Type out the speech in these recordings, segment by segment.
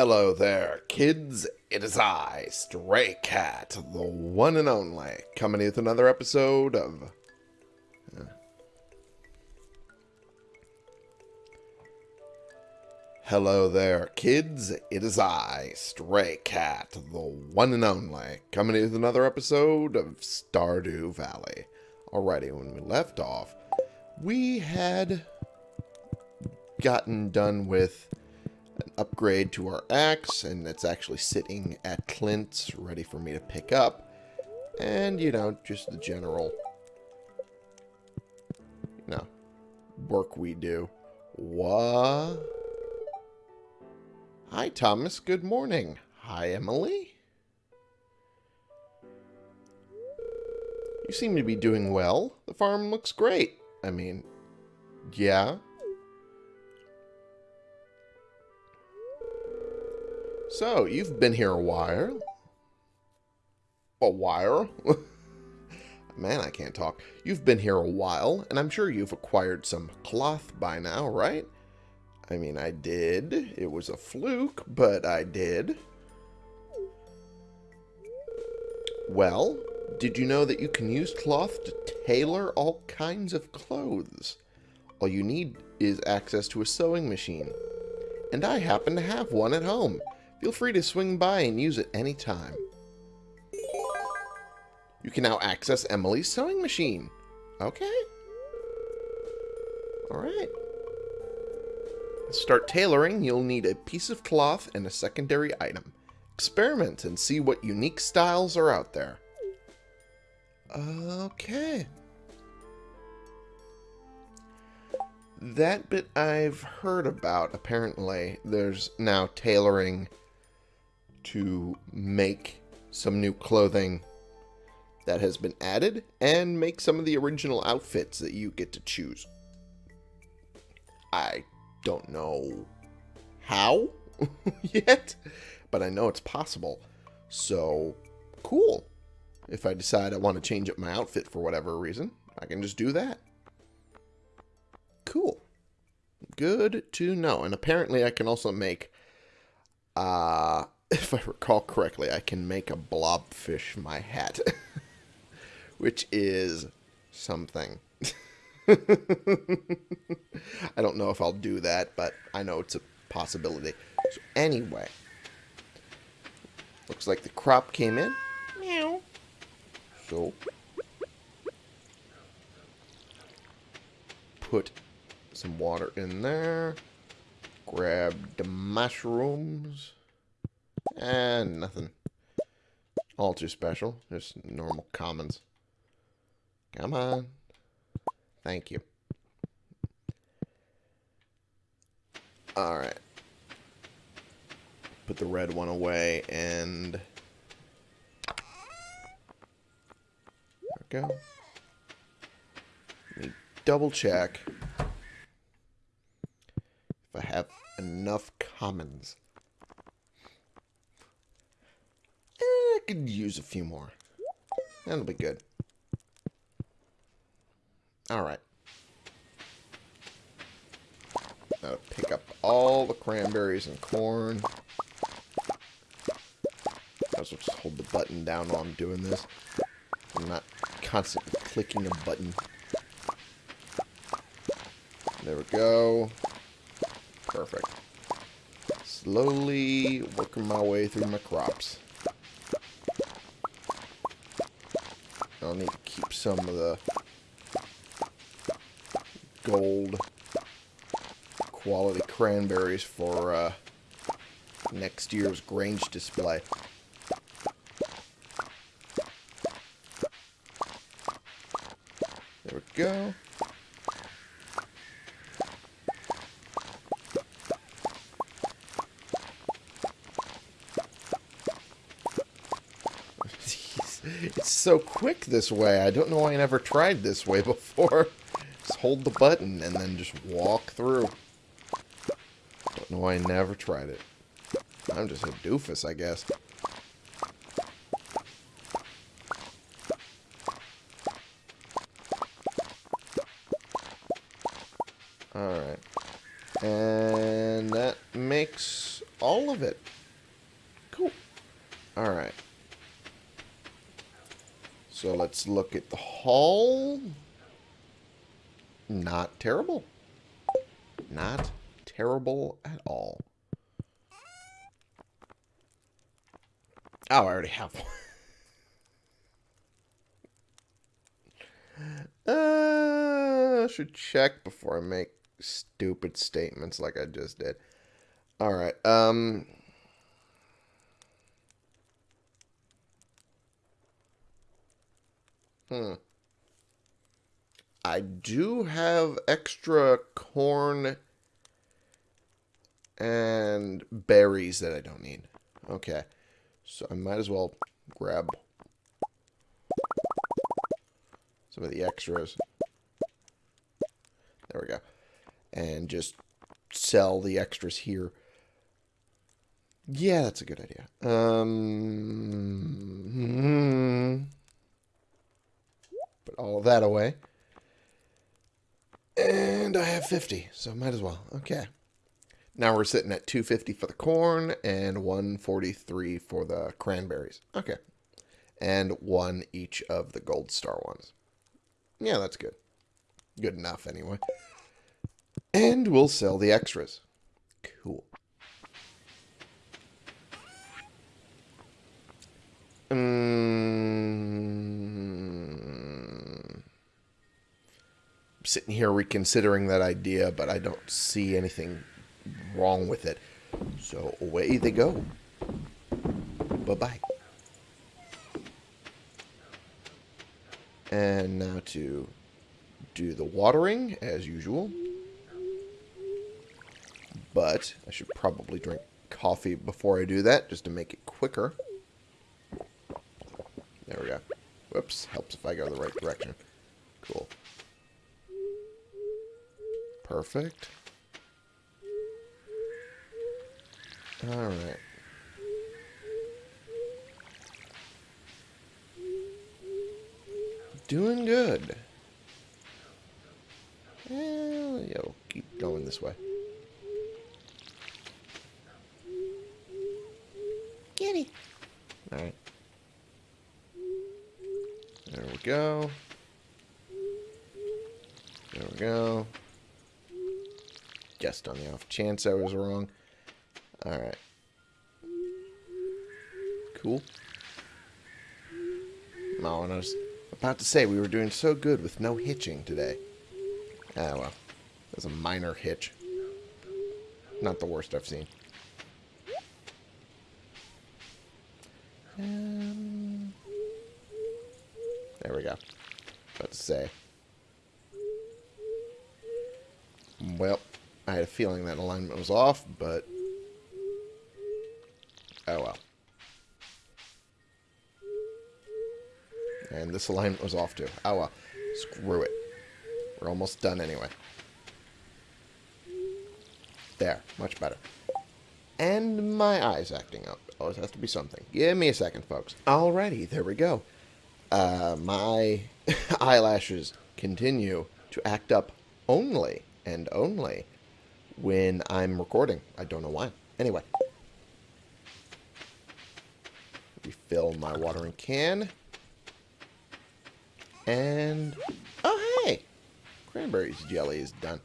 Hello there, kids. It is I, Stray Cat, the one and only, coming with another episode of. uh, Hello there, kids. It is I, Stray Cat, the one and only, coming with another episode of Stardew Valley. Alrighty, when we left off, we had gotten done with an upgrade to our axe, and it's actually sitting at Clint's, ready for me to pick up. And, you know, just the general, you know, work we do. What? Hi, Thomas. Good morning. Hi, Emily. You seem to be doing well. The farm looks great. I mean, yeah. So, you've been here a while. A while? Man, I can't talk. You've been here a while, and I'm sure you've acquired some cloth by now, right? I mean, I did. It was a fluke, but I did. Well, did you know that you can use cloth to tailor all kinds of clothes? All you need is access to a sewing machine. And I happen to have one at home. Feel free to swing by and use it any time. You can now access Emily's sewing machine. Okay. Alright. To start tailoring, you'll need a piece of cloth and a secondary item. Experiment and see what unique styles are out there. Okay. That bit I've heard about. Apparently, there's now tailoring to make some new clothing that has been added and make some of the original outfits that you get to choose. I don't know how yet, but I know it's possible. So, cool. If I decide I want to change up my outfit for whatever reason, I can just do that. Cool. Good to know. And apparently I can also make, uh, if I recall correctly, I can make a blobfish my hat. Which is something. I don't know if I'll do that, but I know it's a possibility. So anyway, looks like the crop came in. Meow. So put some water in there. Grab the mushrooms. And nothing. All too special. Just normal commons. Come on. Thank you. Alright. Put the red one away and... There we go. Let me double check if I have enough commons. Eh, I could use a few more. That'll be good. Alright. Now pick up all the cranberries and corn. I also just hold the button down while I'm doing this. I'm not constantly clicking a button. There we go. Perfect. Slowly working my way through my crops. I'll need to keep some of the gold quality cranberries for uh, next year's Grange display. There we go. it's so quick this way. I don't know why I never tried this way before. Just hold the button and then just walk through. Don't know why I never tried it. I'm just a doofus, I guess. Alright. And that makes all of it. it. Cool. Alright. So let's look at the hull. Not terrible. Not terrible at all. Oh, I already have one. uh, I should check before I make stupid statements like I just did. All right. Um. Hmm. I do have extra corn and berries that I don't need. Okay. So I might as well grab some of the extras. There we go. And just sell the extras here. Yeah, that's a good idea. Um, put all that away. I have 50, so might as well. Okay. Now we're sitting at 250 for the corn and 143 for the cranberries. Okay. And one each of the gold star ones. Yeah, that's good. Good enough, anyway. And we'll sell the extras. Cool. Um, sitting here reconsidering that idea, but I don't see anything wrong with it. So away they go. Bye-bye. And now to do the watering, as usual. But I should probably drink coffee before I do that, just to make it quicker. There we go. Whoops, helps if I go the right direction. Cool. Perfect. Alright. Doing good. Well, yeah, we'll keep going this way. Kitty. Alright. There we go. There we go. Just on the off chance I was wrong. Alright. Cool. Oh, and I was about to say, we were doing so good with no hitching today. Ah, well. That's a minor hitch. Not the worst I've seen. Um, there we go. About to say. Well, I had a feeling that alignment was off, but... Oh well. And this alignment was off too. Oh well. Screw it. We're almost done anyway. There. Much better. And my eye's acting up. Always has to be something. Give me a second, folks. Alrighty, there we go. Uh, my eyelashes continue to act up only and only when I'm recording. I don't know why. Anyway. Refill my watering can. And... Oh, hey! Cranberries jelly is done.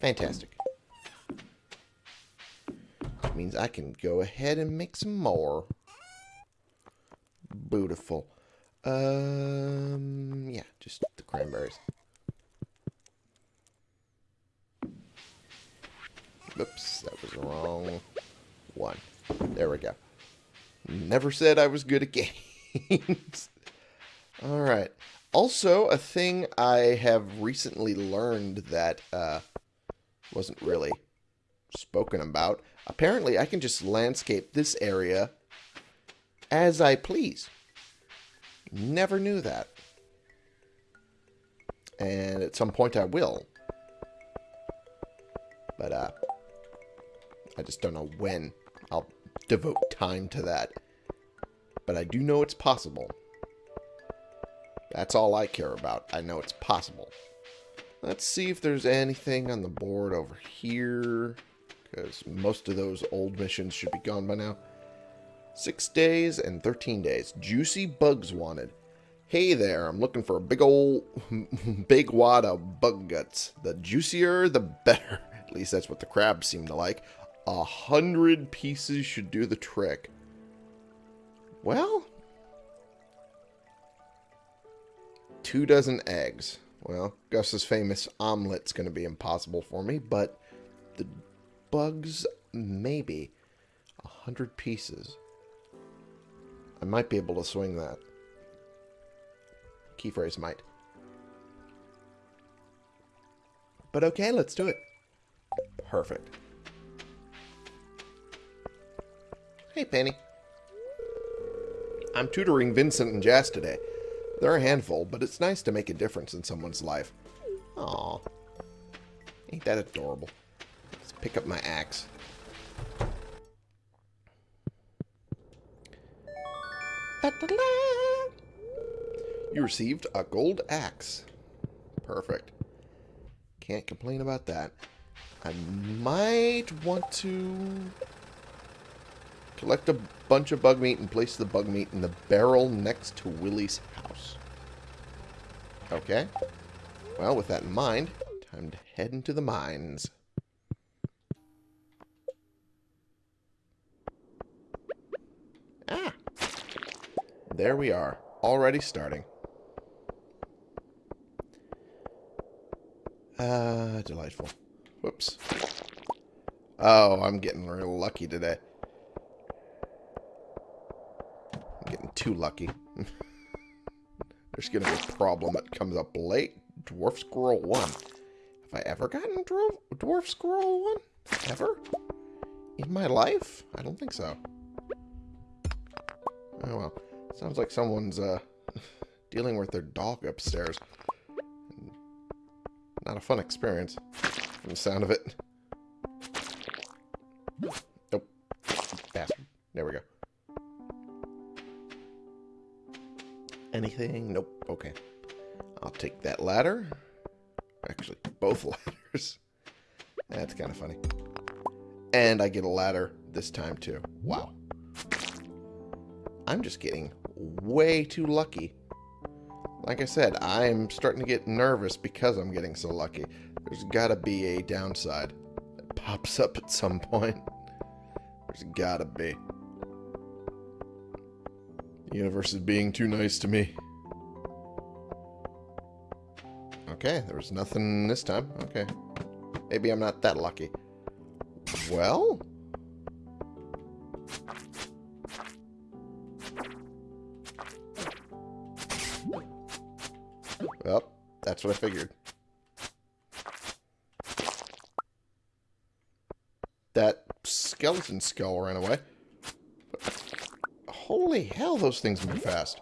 Fantastic. Which means I can go ahead and make some more. Beautiful. Um, yeah, just the cranberries. Oops, that was wrong one. There we go. Never said I was good at games. Alright. Also, a thing I have recently learned that uh, wasn't really spoken about. Apparently, I can just landscape this area as I please. Never knew that. And at some point I will. But, uh, I just don't know when I'll devote time to that. But I do know it's possible. That's all I care about. I know it's possible. Let's see if there's anything on the board over here. Because most of those old missions should be gone by now. Six days and 13 days. Juicy bugs wanted. Hey there, I'm looking for a big old, big wad of bug guts. The juicier, the better. At least that's what the crabs seem to like. A hundred pieces should do the trick. Well, two dozen eggs. Well, Gus's famous omelet's going to be impossible for me, but the bugs, maybe. A hundred pieces. I might be able to swing that. Key phrase might. But okay, let's do it. Perfect. Hey, Penny. I'm tutoring Vincent and Jazz today. They're a handful, but it's nice to make a difference in someone's life. Aw. Ain't that adorable? Let's pick up my axe. You received a gold axe. Perfect. Can't complain about that. I might want to collect a bunch of bug meat and place the bug meat in the barrel next to Willy's house. Okay. Well, with that in mind, time to head into the mines. Ah! There we are, already starting. Ah, uh, delightful. Whoops. Oh, I'm getting real lucky today. I'm getting too lucky. There's going to be a problem that comes up late. Dwarf Scroll 1. Have I ever gotten Dwarf, Dwarf Scroll 1? Ever? In my life? I don't think so. Oh well. Sounds like someone's uh, dealing with their dog upstairs. Not a fun experience, from the sound of it. Anything? Nope. Okay. I'll take that ladder. Actually, both ladders. That's kind of funny. And I get a ladder this time, too. Wow. I'm just getting way too lucky. Like I said, I'm starting to get nervous because I'm getting so lucky. There's got to be a downside that pops up at some point. There's got to be. Universe is being too nice to me. Okay, there was nothing this time. Okay. Maybe I'm not that lucky. Well... Well, that's what I figured. That skeleton skull ran away. Holy hell, those things move fast.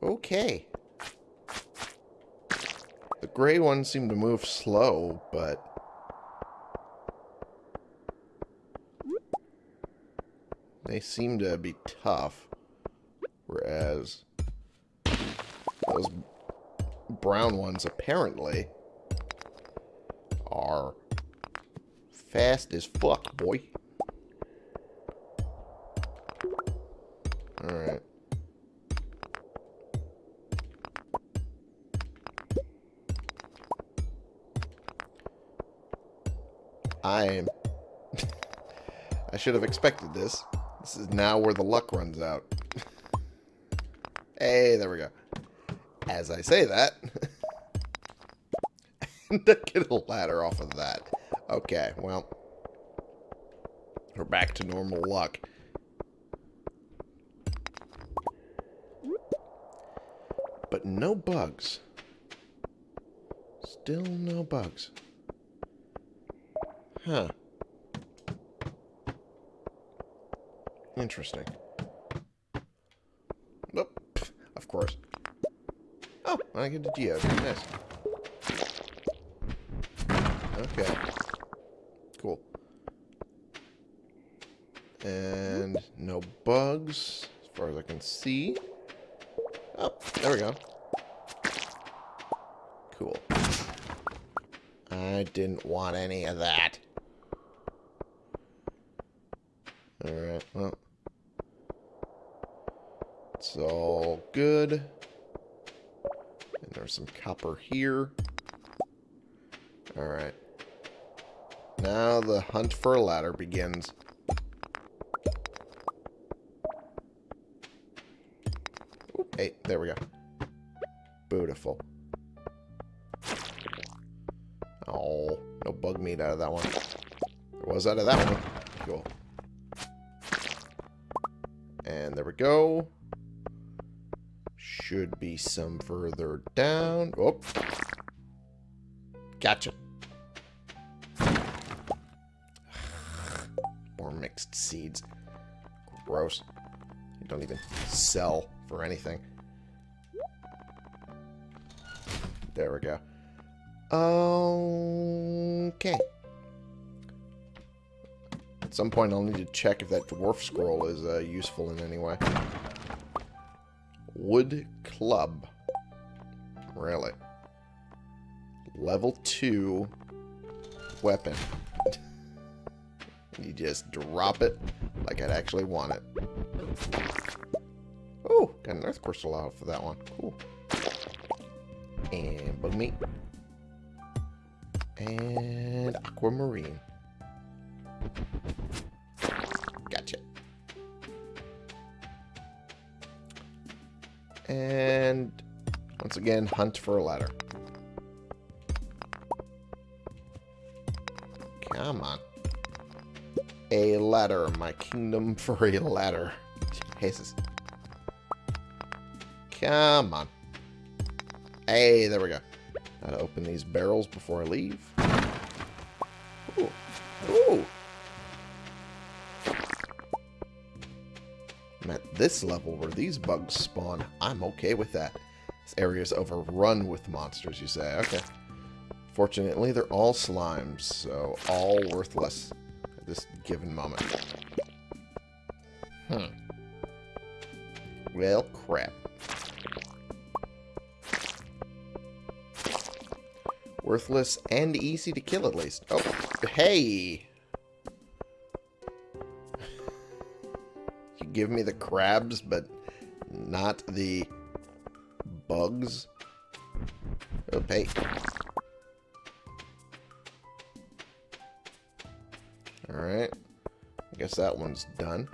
Okay. The gray ones seem to move slow, but... They seem to be tough. Whereas those brown ones apparently fast as fuck, boy. Alright. I am... I should have expected this. This is now where the luck runs out. hey, there we go. As I say that, and to get a ladder off of that. Okay, well, we're back to normal luck. But no bugs. Still no bugs. Huh. Interesting. Oh, of course. Oh, I get a geode. Nice. Okay. and C. Oh, there we go. Cool. I didn't want any of that. Alright, well. It's all good. And there's some copper here. Alright. Now the hunt for a ladder begins. Okay. At some point, I'll need to check if that dwarf scroll is uh, useful in any way. Wood club. Really? Level 2 weapon. you just drop it like I'd actually want it. Oh, got an earth crystal out for that one. Cool. And bug meat. And aquamarine. Gotcha. And once again, hunt for a ladder. Come on. A ladder. My kingdom for a ladder. Jesus. Come on. Hey, there we go. Gotta open these barrels before I leave. Ooh. Ooh. I'm at this level where these bugs spawn. I'm okay with that. This area's overrun with monsters, you say. Okay. Fortunately, they're all slimes, so all worthless at this given moment. Hmm. Well, crap. Worthless and easy to kill, at least. Oh, hey! you give me the crabs, but not the bugs? Hey. Alright. I guess that one's done.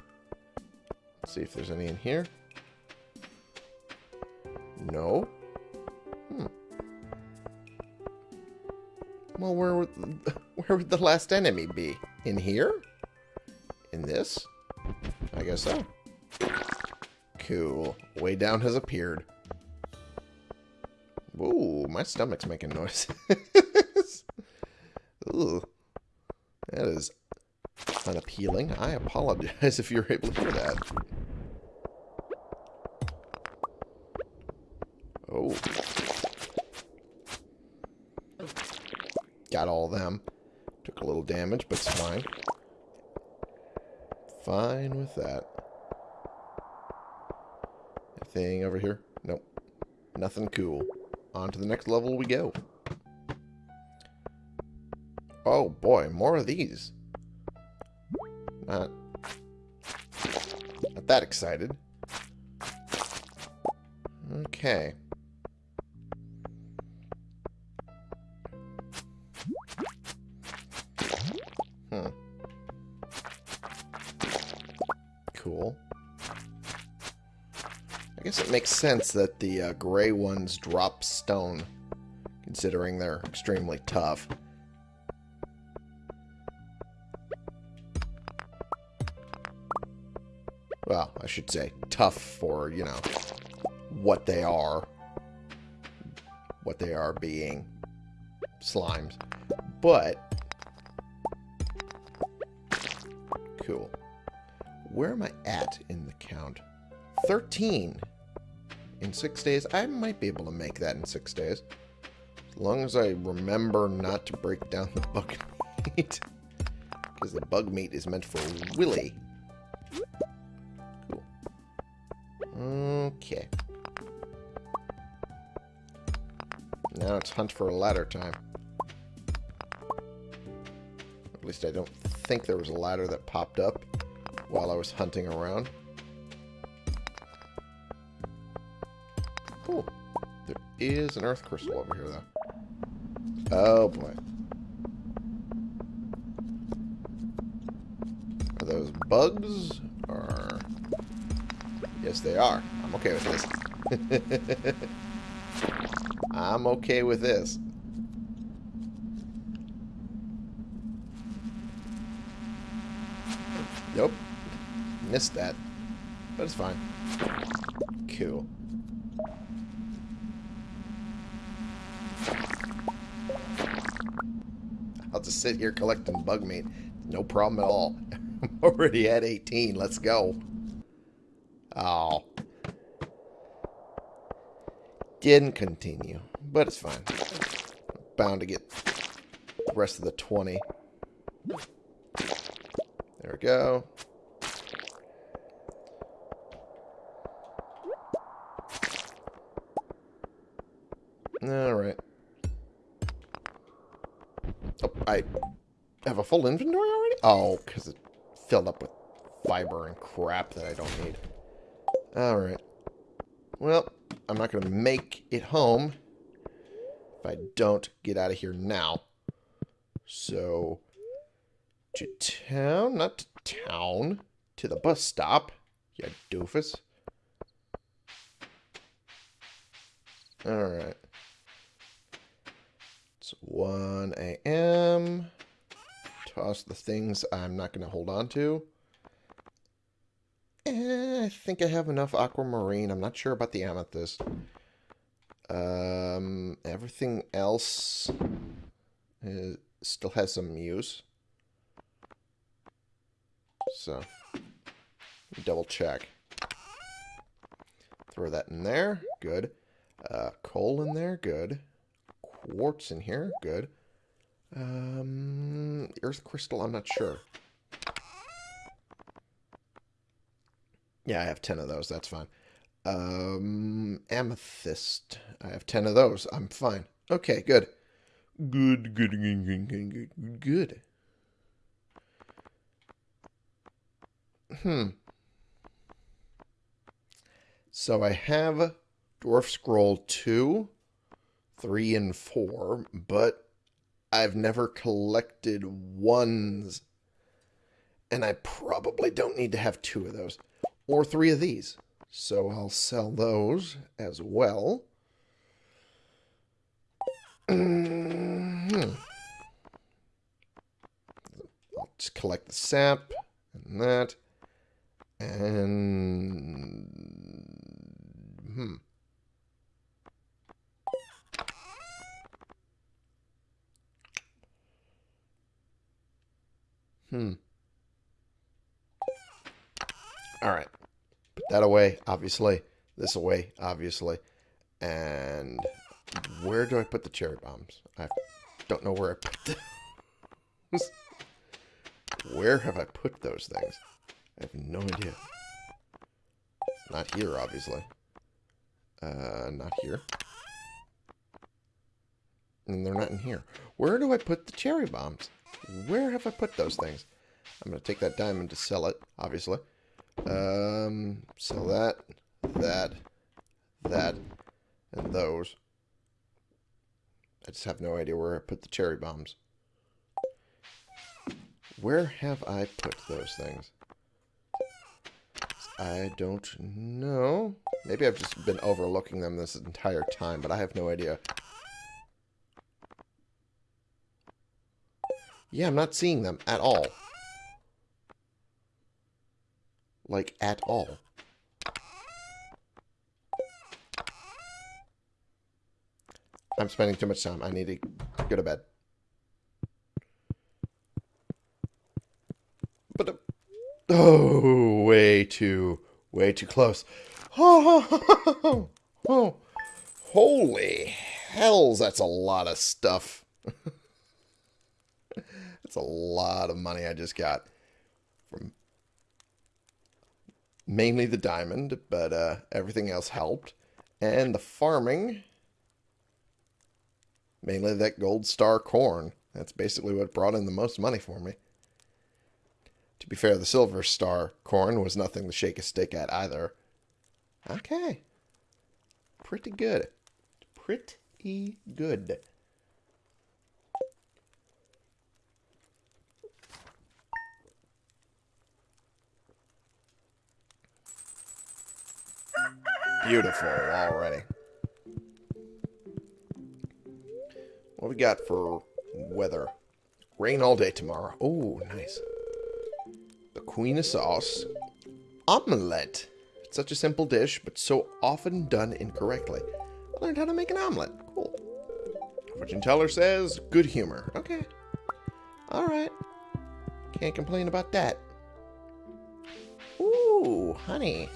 Let's see if there's any in here. No. where would, the last enemy be? In here? In this? I guess so. Cool. Way down has appeared. Ooh, my stomach's making noise. Ooh. That is unappealing. I apologize if you're able to hear that. Damage, but it's fine. Fine with that. Anything over here? Nope. Nothing cool. On to the next level we go. Oh boy, more of these. Not, not that excited. Okay. Cool. I guess it makes sense that the uh, gray ones drop stone, considering they're extremely tough. Well, I should say tough for, you know, what they are. What they are being slimes. But, cool. Where am I at in the count? 13 in six days. I might be able to make that in six days. As long as I remember not to break down the bug meat. Because the bug meat is meant for Willy. Cool. Okay. Now it's hunt for a ladder time. At least I don't think there was a ladder that popped up while I was hunting around. Cool. There is an earth crystal over here, though. Oh, boy. Are those bugs? Or... Yes, they are. I'm okay with this. I'm okay with this. Nope. Missed that. But it's fine. Cool. I'll just sit here collecting bug meat. No problem at all. I'm already at 18. Let's go. Oh. Didn't continue. But it's fine. Bound to get the rest of the 20. There we go. Alright. Oh, I have a full inventory already? Oh, because it filled up with fiber and crap that I don't need. Alright. Well, I'm not going to make it home if I don't get out of here now. So, to town? Not to town. To the bus stop. You doofus. Alright. It's 1 a.m. Toss the things I'm not going to hold on to. Eh, I think I have enough aquamarine. I'm not sure about the amethyst. Um, everything else is, still has some use. So, double check. Throw that in there. Good. Uh, coal in there. Good. Quartz in here. Good. Um, earth crystal, I'm not sure. Yeah, I have 10 of those. That's fine. Um, amethyst. I have 10 of those. I'm fine. Okay, good. Good, good, good, good, good, good, good. Hmm. So I have Dwarf Scroll 2, 3, and 4, but I've never collected ones. And I probably don't need to have two of those or three of these. So I'll sell those as well. I'll just collect the sap and that. And... Hmm. Hmm. All right. Put that away, obviously. This away, obviously. And where do I put the cherry bombs? I don't know where I put those. where have I put those things? I have no idea. not here, obviously. Uh, not here. And they're not in here. Where do I put the cherry bombs? Where have I put those things? I'm going to take that diamond to sell it, obviously. Um, sell that, that, that, and those. I just have no idea where I put the cherry bombs. Where have I put those things? I don't know. Maybe I've just been overlooking them this entire time, but I have no idea. Yeah, I'm not seeing them at all. Like, at all. I'm spending too much time. I need to go to bed. But, uh, oh, way too, way too close. Oh, holy hells, that's a lot of stuff. that's a lot of money I just got from mainly the diamond, but uh, everything else helped. And the farming, mainly that gold star corn. That's basically what brought in the most money for me. To be fair, the Silver Star corn was nothing to shake a stick at either. Okay. Pretty good. Pretty good. Beautiful already. What we got for weather? Rain all day tomorrow. Oh, nice. The Queen of Sauce. Omelette. It's such a simple dish, but so often done incorrectly. I learned how to make an omelet. Cool. Fortune teller says good humor. Okay. Alright. Can't complain about that. Ooh, honey.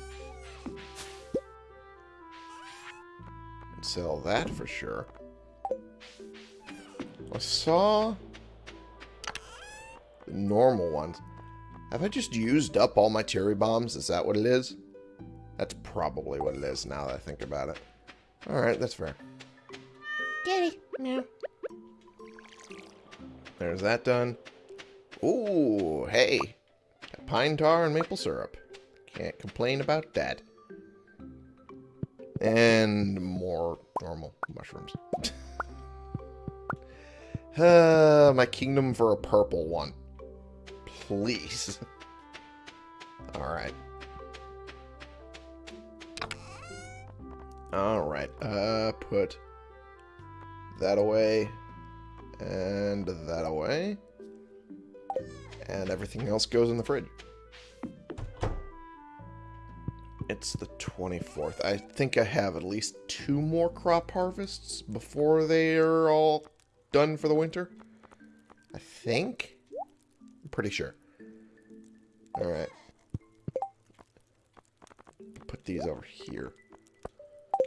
Sell that for sure. I saw the normal ones. Have I just used up all my cherry bombs? Is that what it is? That's probably what it is now that I think about it. Alright, that's fair. Kitty. Meow. There's that done. Ooh, hey. Pine tar and maple syrup. Can't complain about that. And more normal mushrooms. uh, my kingdom for a purple one. Please. Alright. Alright, uh, put that away, and that away, and everything else goes in the fridge. It's the 24th. I think I have at least two more crop harvests before they are all done for the winter. I think? I'm pretty sure. Alright. Put these over here.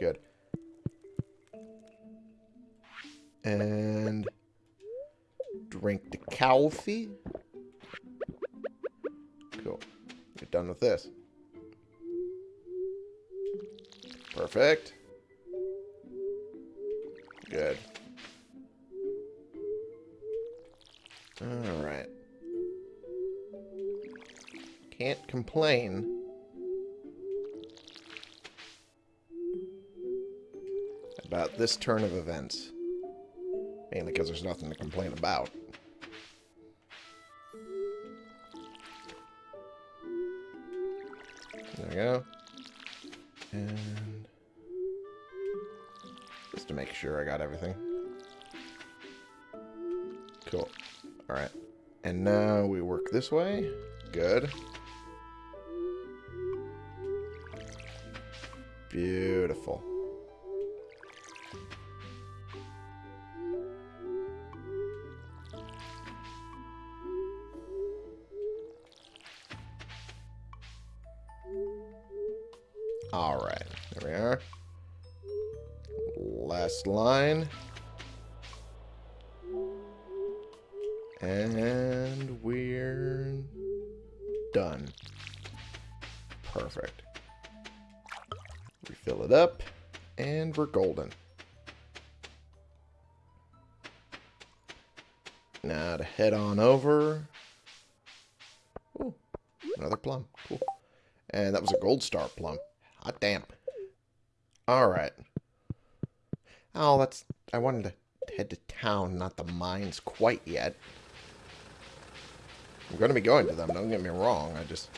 Good. And drink the coffee. Cool. Get done with this. Perfect. Good. Alright. Can't complain. About this turn of events. Mainly because there's nothing to complain about. There we go. And sure I got everything. Cool. Alright. And now we work this way. Good. Beautiful. Star plum. Hot damn. Alright. Oh, that's... I wanted to head to town, not the mines quite yet. I'm going to be going to them, don't get me wrong. I just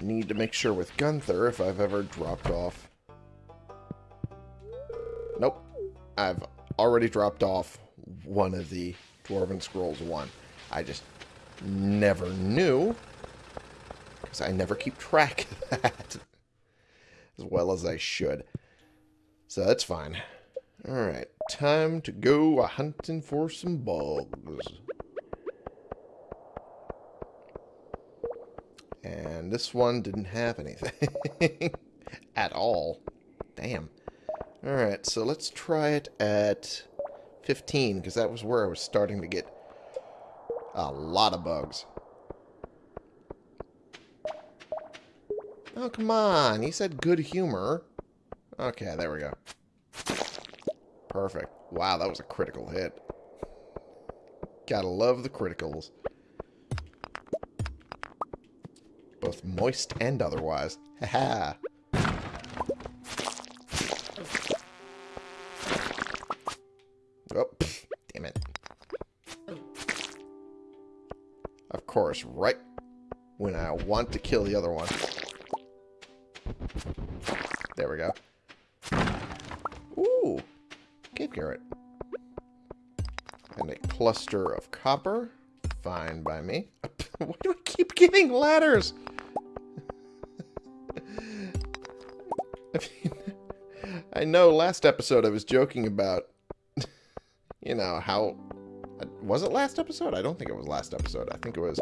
need to make sure with Gunther if I've ever dropped off. Nope. I've already dropped off one of the Dwarven Scrolls 1. I just never knew because I never keep track of that as well as I should. So that's fine. Alright, time to go hunting for some bugs. And this one didn't have anything at all. Damn. Alright, so let's try it at 15, because that was where I was starting to get a lot of bugs. Oh, come on. He said good humor. Okay, there we go. Perfect. Wow, that was a critical hit. Gotta love the criticals. Both moist and otherwise. Ha. Oh, damn it. Of course, right when I want to kill the other one. We go. Ooh, cave carrot. And a cluster of copper. Fine by me. Why do I keep getting ladders? I mean, I know last episode I was joking about, you know, how... Uh, was it last episode? I don't think it was last episode. I think it was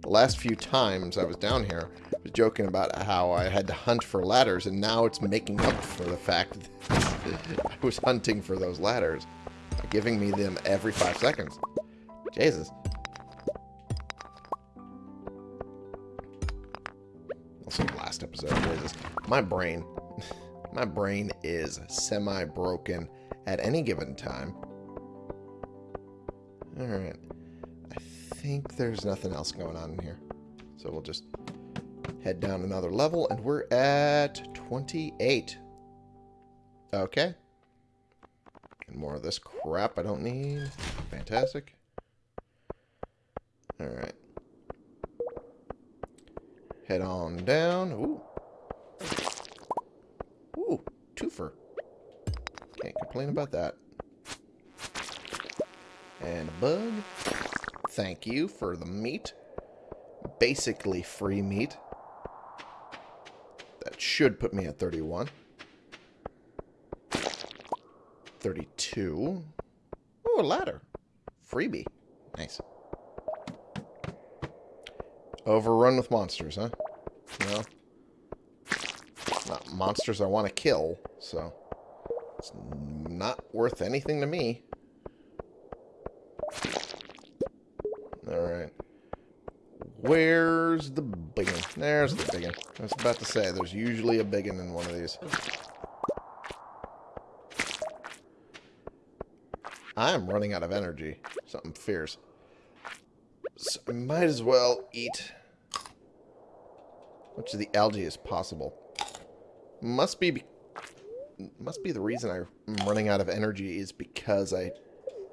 the last few times I was down here. Was joking about how I had to hunt for ladders, and now it's making up for the fact that I was hunting for those ladders by giving me them every five seconds. Jesus. Also, last episode, Jesus. My brain, my brain is semi-broken at any given time. Alright. I think there's nothing else going on in here. So we'll just head down another level, and we're at 28. Okay. And more of this crap I don't need. Fantastic. Alright. Head on down. Ooh. Ooh, twofer. Can't complain about that. And a bug. Thank you for the meat. Basically free meat. Should put me at 31. 32. Oh, a ladder. Freebie. Nice. Overrun with monsters, huh? No. Not monsters I want to kill, so... It's not worth anything to me. Alright. Where's the? There's the biggin. I was about to say, there's usually a biggin in one of these. I am running out of energy. Something fierce. So I might as well eat much of the algae as possible. Must be must be the reason I'm running out of energy is because I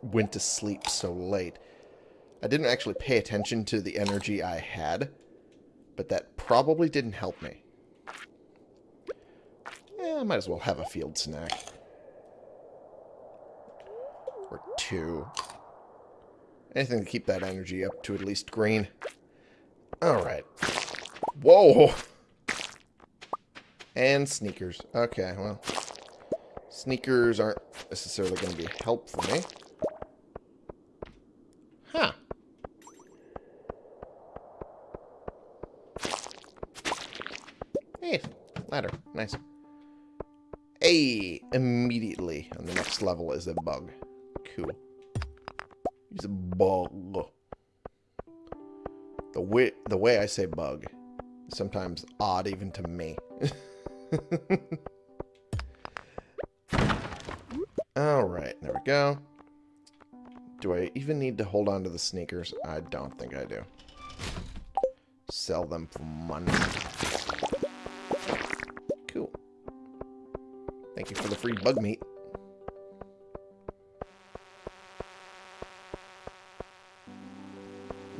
went to sleep so late. I didn't actually pay attention to the energy I had, but that probably didn't help me. Yeah, I might as well have a field snack. Or two. Anything to keep that energy up to at least green. Alright. Whoa! And sneakers. Okay, well. Sneakers aren't necessarily going to be help for me. On the next level is a bug. Cool. He's a bug. The way, the way I say bug is sometimes odd even to me. Alright, there we go. Do I even need to hold on to the sneakers? I don't think I do. Sell them for money. Cool. Thank you for the free bug meat.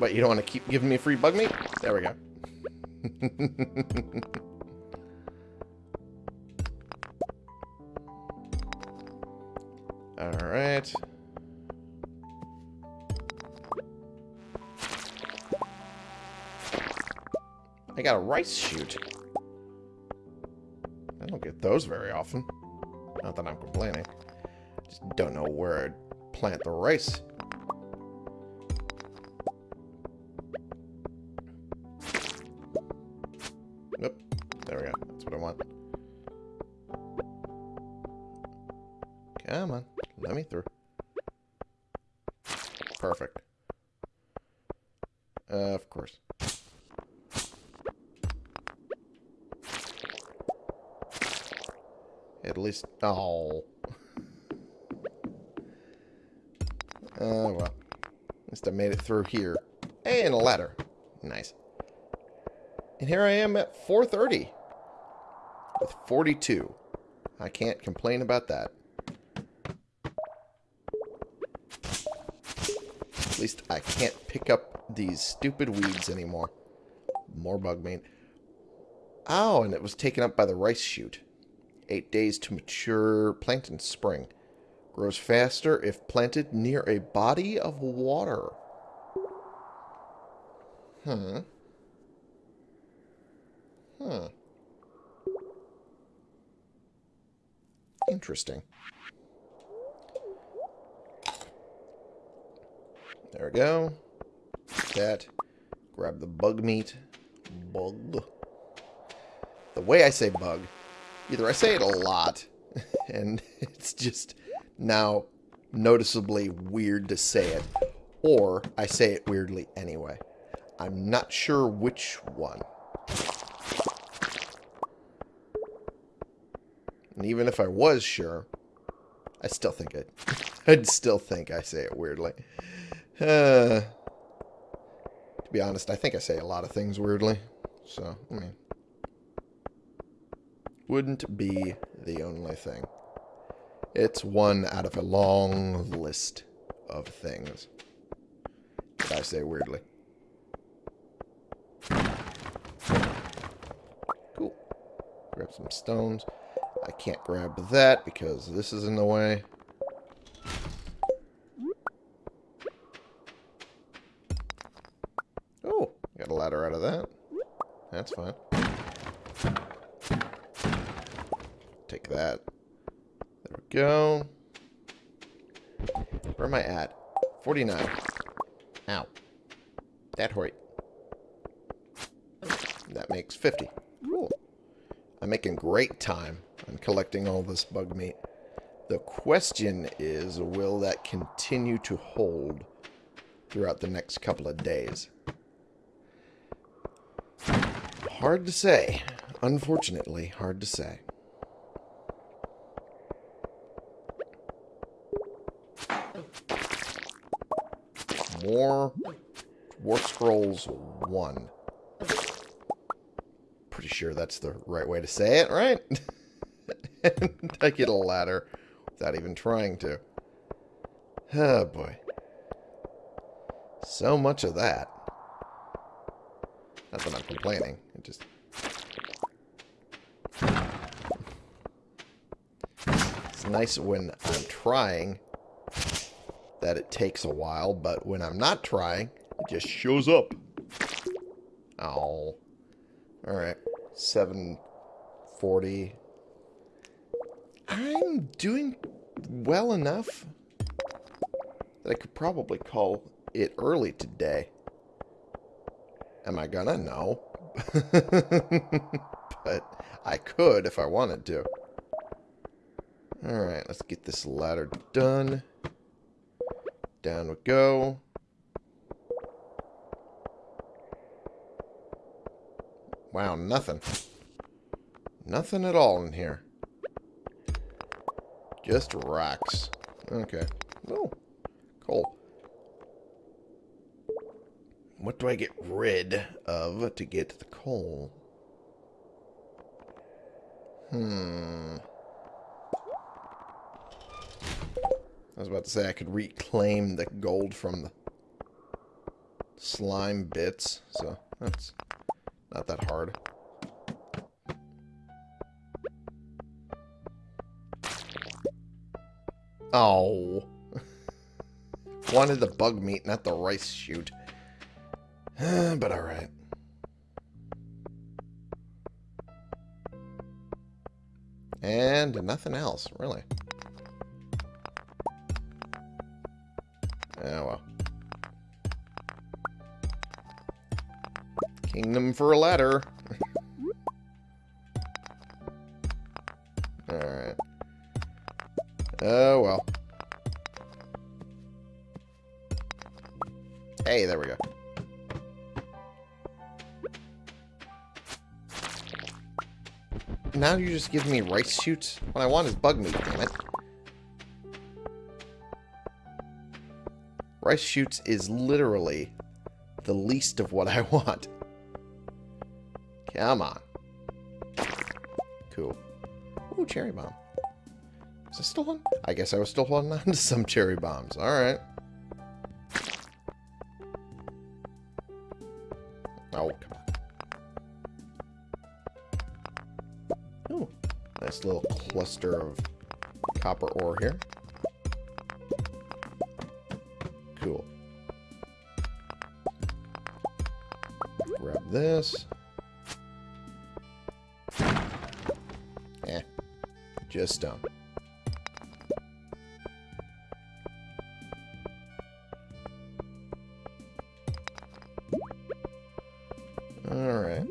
But you don't want to keep giving me free bug meat? There we go. Alright. I got a rice shoot. I don't get those very often. Not that I'm complaining. Just don't know where I'd plant the rice. Oh. Oh, well. At least I made it through here. And a ladder. Nice. And here I am at 430 with 42. I can't complain about that. At least I can't pick up these stupid weeds anymore. More bug meat. Oh, and it was taken up by the rice shoot. Eight days to mature plant in spring. Grows faster if planted near a body of water. Hmm. Hmm. Interesting. There we go. That. Grab the bug meat. Bug. The way I say bug, either I say it a lot, and it's just now noticeably weird to say it, or I say it weirdly anyway. I'm not sure which one. And even if I was sure, I still think it. I'd still think I say it weirdly. Uh, to be honest, I think I say a lot of things weirdly. So, I mean, wouldn't be the only thing. It's one out of a long list of things that I say weirdly. Cool. Grab some stones. I can't grab that because this is in the way. Oh, got a ladder out of that. That's fine. That. There we go. Where am I at? 49. Ow. That hurt. That makes 50. Cool. I'm making great time on collecting all this bug meat. The question is, will that continue to hold throughout the next couple of days? Hard to say. Unfortunately, hard to say. More Dwarf Scrolls 1. Pretty sure that's the right way to say it, right? I get a ladder without even trying to. Oh, boy. So much of that. Not that I'm complaining. It just... It's nice when I'm trying that it takes a while, but when I'm not trying, it just shows up. Oh. Alright. 740. I'm doing well enough that I could probably call it early today. Am I gonna? No. but I could if I wanted to. Alright, let's get this ladder done. Down we go. Wow, nothing. Nothing at all in here. Just rocks. Okay. Oh, cool. What do I get rid of to get the coal? Hmm. I was about to say I could reclaim the gold from the slime bits, so that's not that hard. Oh. Wanted the bug meat, not the rice shoot. but alright. And nothing else, really. Oh, well. Kingdom for a ladder. Alright. Oh, well. Hey, there we go. Now you just give me rice shoots? What I want is bug meat, damn it. Rice shoots is literally the least of what I want. Come on. Cool. Ooh, cherry bomb. Is I still on? I guess I was still holding on to some cherry bombs. Alright. Oh, come on. Ooh, nice little cluster of copper ore here. This. Eh. Just stone. Alright.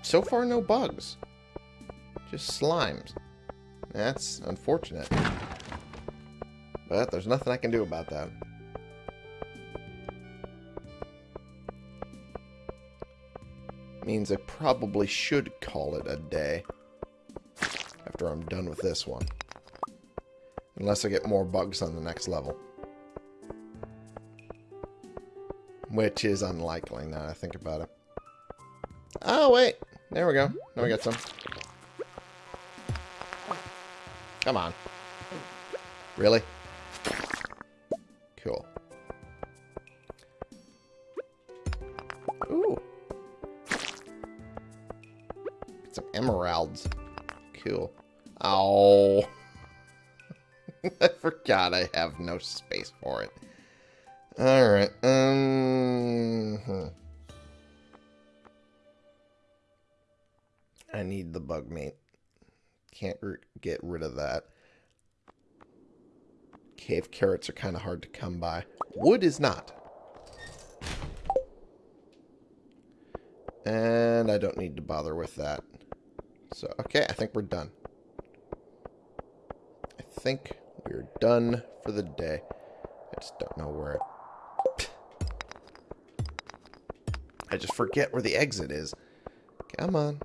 So far, no bugs. Just slimes. That's unfortunate. But there's nothing I can do about that. Means I probably should call it a day. After I'm done with this one. Unless I get more bugs on the next level. Which is unlikely now I think about it. Oh, wait. There we go. Now we got some. Come on. Really? I have no space for it. Alright. Um, hmm. I need the bug meat. Can't get rid of that. Cave carrots are kind of hard to come by. Wood is not. And I don't need to bother with that. So, okay, I think we're done. I think done for the day. I just don't know where. I just forget where the exit is. Come on.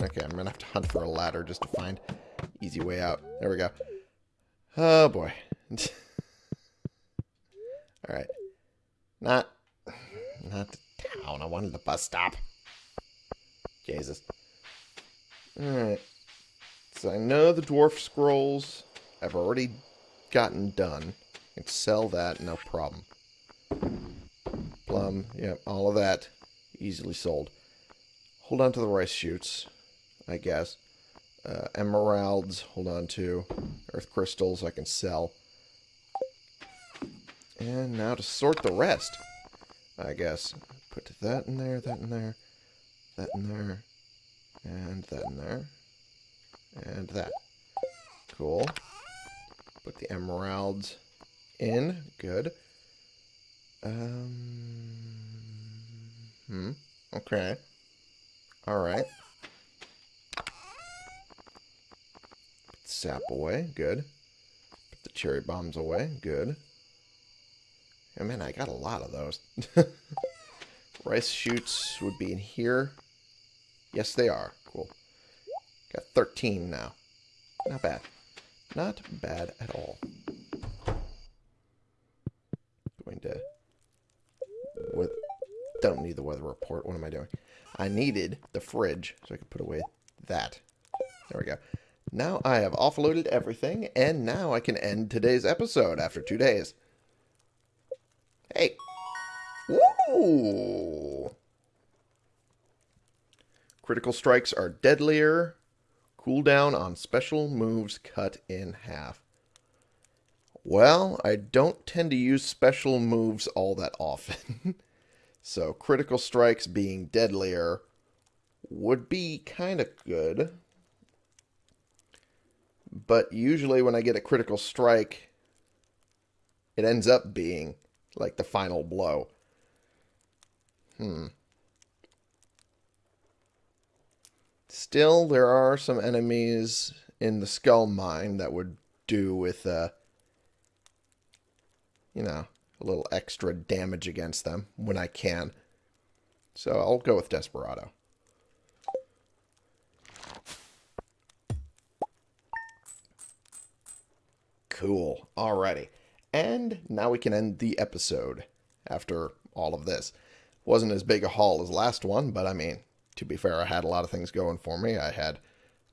Okay, I'm gonna have to hunt for a ladder just to find easy way out. There we go. Oh boy. Alright. Not not the town. I wanted the bus stop. Jesus. Alright. I know the dwarf scrolls I've already gotten done. I can sell that, no problem. Plum, yep, all of that easily sold. Hold on to the rice shoots. I guess. Uh, emeralds, hold on to. Earth crystals I can sell. And now to sort the rest, I guess. Put that in there, that in there, that in there, and that in there, and that. Cool. Put the emeralds in. Good. Um. Hmm. Okay. Alright. sap away. Good. Put the cherry bombs away. Good. I mean, I got a lot of those. Rice shoots would be in here. Yes, they are. Cool. Got 13 now. Not bad. Not bad at all. Going to... With, don't need the weather report. What am I doing? I needed the fridge so I could put away that. There we go. Now I have offloaded everything, and now I can end today's episode after two days. Hey. Woo! Critical strikes are deadlier. Cooldown on special moves cut in half. Well, I don't tend to use special moves all that often. so critical strikes being deadlier would be kind of good. But usually when I get a critical strike, it ends up being like the final blow. Hmm. Still, there are some enemies in the skull mine that would do with, uh, you know, a little extra damage against them when I can. So I'll go with Desperado. Cool. Alrighty. And now we can end the episode after all of this. Wasn't as big a haul as last one, but I mean, to be fair, I had a lot of things going for me. I had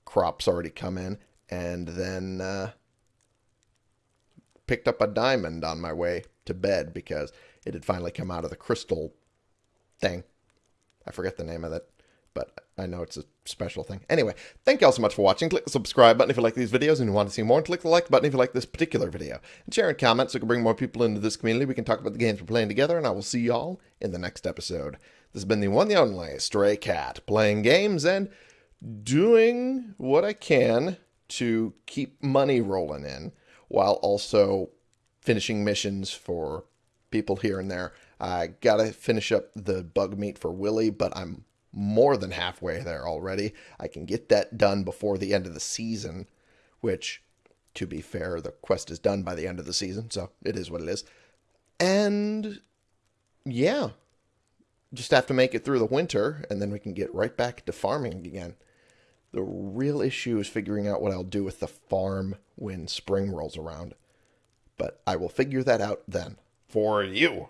crops already come in, and then uh, picked up a diamond on my way to bed because it had finally come out of the crystal thing. I forget the name of it, but I know it's a special thing. Anyway, thank you all so much for watching. Click the subscribe button if you like these videos and you want to see more, and click the like button if you like this particular video. And share and comment so we can bring more people into this community. We can talk about the games we're playing together, and I will see y'all in the next episode. This has been the one, the only Stray Cat, playing games and doing what I can to keep money rolling in while also finishing missions for people here and there. I gotta finish up the bug meat for Willy, but I'm more than halfway there already. I can get that done before the end of the season, which, to be fair, the quest is done by the end of the season, so it is what it is. And yeah, just have to make it through the winter, and then we can get right back to farming again. The real issue is figuring out what I'll do with the farm when spring rolls around. But I will figure that out then. For you.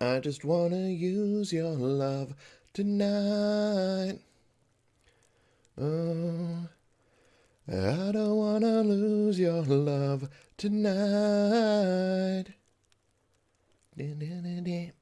I just wanna use your love tonight. Oh, I don't wanna lose your love tonight. Dun, dun, dun.